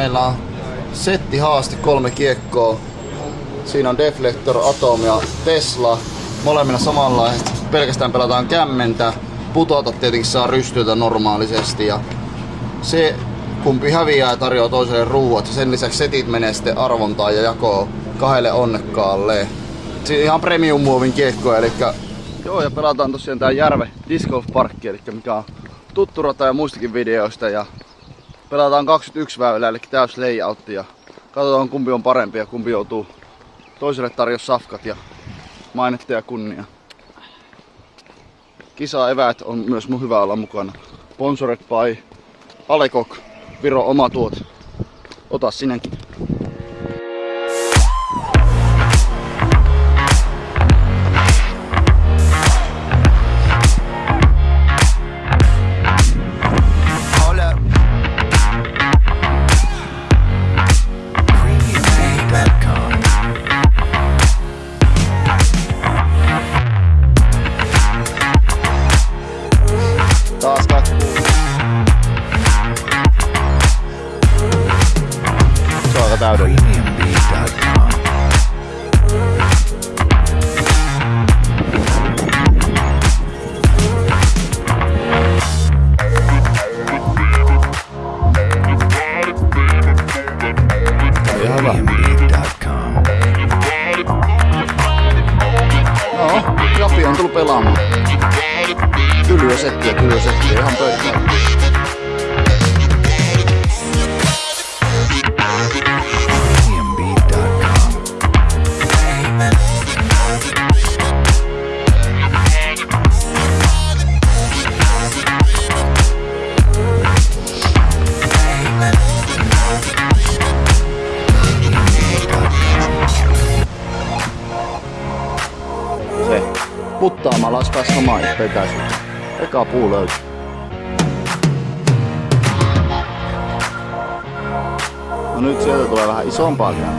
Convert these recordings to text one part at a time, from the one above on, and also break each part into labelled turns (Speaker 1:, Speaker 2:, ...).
Speaker 1: meillä on setti haaste kolme kiekkoa. Siinä on Deflector, Atom ja Tesla. Molemmilla samanlaiset. Pelkästään pelataan kämmentä. Putota tietenkin saa rystyitä normaalisesti. Ja se kumpi häviää tarjoaa toiselle ruuat. Sen lisäksi setit menee sitten arvontaan ja jakoo kahdelle onnekkaalle. Siinä ihan premium muovin kiekkoja, eli joo, ja pelataan tosiaan tää Järve Disc Golf Parkki, eli mikä on tuttu rata ja muistakin videoista. Ja pelataan 21 väylää, eli täys layout ja katsotaan kumpi on parempi ja kumpi joutuu toiselle tarjossa safkat ja mainetta ja kunnia. Kisa eväät on myös mun hyvä olla mukana. Sponsored by Alekok, Viro oma tuot. Ota sinäkin. Ihan hyvä.
Speaker 2: PremiumBeat.com.
Speaker 1: Joo, Japi on tullut pelaamaan. Tylyä settiä, settiä, ihan pöytää. Olisi päässyt samaan vetäisyyteen. Eka puu löytyy. No nyt sieltä tulee vähän isompaa vielä.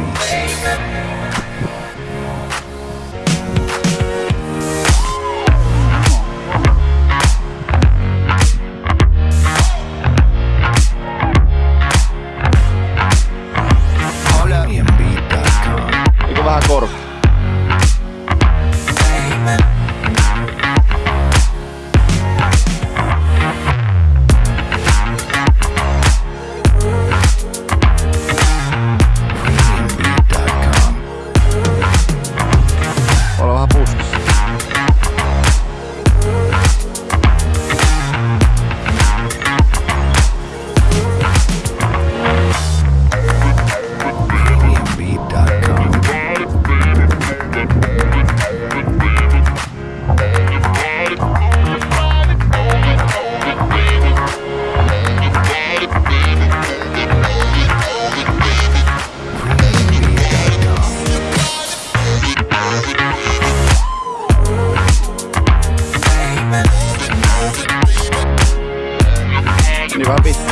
Speaker 1: Niin vähän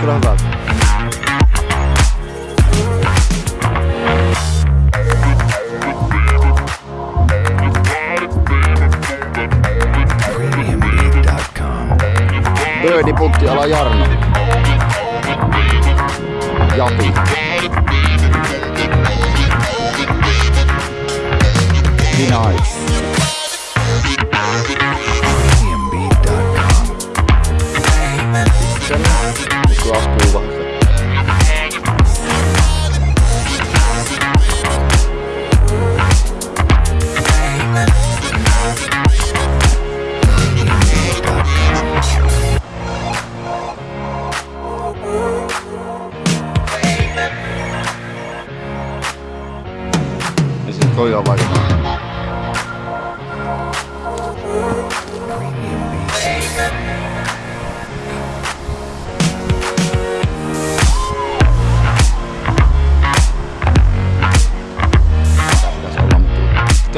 Speaker 2: którą
Speaker 1: wagę. Bödi Puttiala Jarno. Japi. Nice.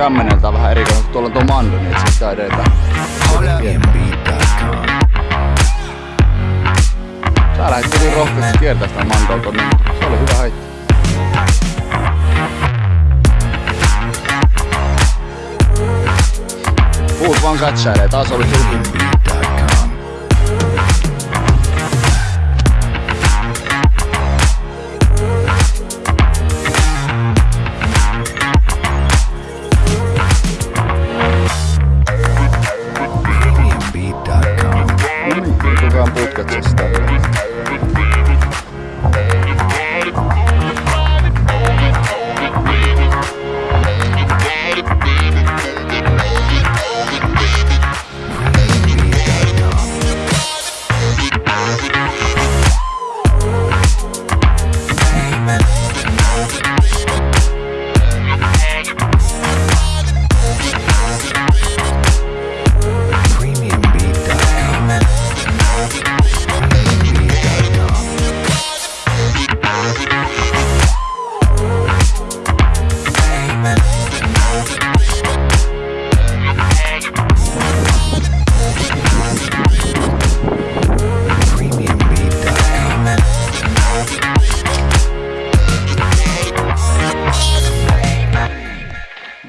Speaker 1: kämmeneltään vähän erikoinen, kun tuolla on tuo mandu, niin itse asiassa
Speaker 2: edetä.
Speaker 1: Sä lähdet hyvin rohkeasti kiertää sitä mandoa tonne, se oli hyvä haitta. Puut vaan katsailee, taas oli sulki.
Speaker 2: nunca testaram.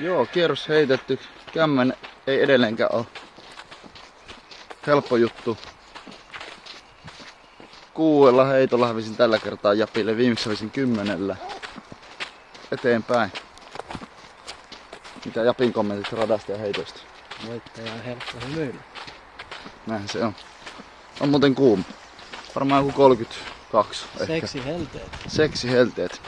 Speaker 1: Joo, kierros heitetty. Kämmen ei edelleenkään ole helppo juttu. Kuudella heitolla hävisin tällä kertaa Japille, viimeksi hävisin kymmenellä. Eteenpäin. Mitä Japin kommentit radasta ja heitoista?
Speaker 3: Voittaja on helppo hymyillä.
Speaker 1: Näin se on. On muuten kuuma. Varmaan joku 32 ehkä.
Speaker 3: Seksi helteet.
Speaker 1: Seksi helteet.